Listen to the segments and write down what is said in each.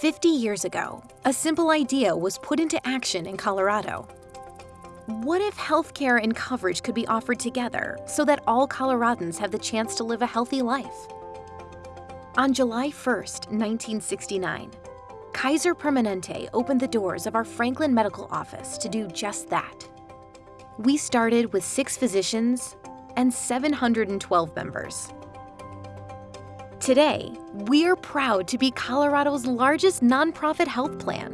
50 years ago, a simple idea was put into action in Colorado. What if healthcare and coverage could be offered together so that all Coloradans have the chance to live a healthy life? On July 1st, 1969, Kaiser Permanente opened the doors of our Franklin Medical Office to do just that. We started with six physicians and 712 members. Today, we are proud to be Colorado's largest nonprofit health plan.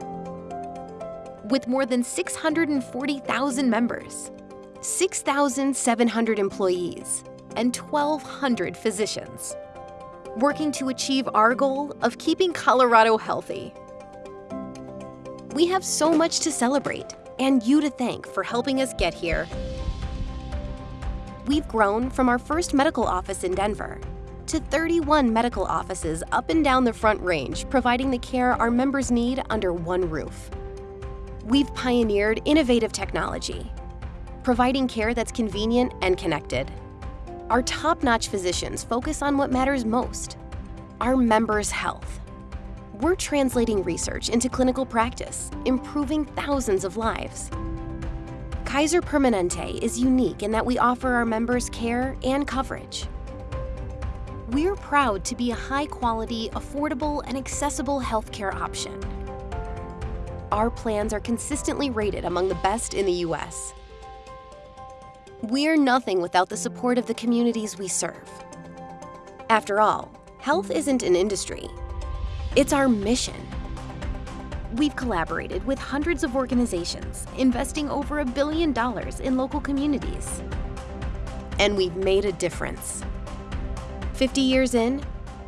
With more than 640,000 members, 6,700 employees, and 1,200 physicians, working to achieve our goal of keeping Colorado healthy. We have so much to celebrate and you to thank for helping us get here. We've grown from our first medical office in Denver to 31 medical offices up and down the Front Range, providing the care our members need under one roof. We've pioneered innovative technology, providing care that's convenient and connected. Our top-notch physicians focus on what matters most, our members' health. We're translating research into clinical practice, improving thousands of lives. Kaiser Permanente is unique in that we offer our members care and coverage. We're proud to be a high-quality, affordable, and accessible healthcare option. Our plans are consistently rated among the best in the U.S. We're nothing without the support of the communities we serve. After all, health isn't an industry. It's our mission. We've collaborated with hundreds of organizations, investing over a billion dollars in local communities. And we've made a difference. 50 years in,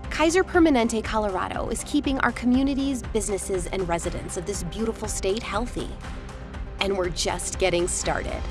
Kaiser Permanente Colorado is keeping our communities, businesses, and residents of this beautiful state healthy. And we're just getting started.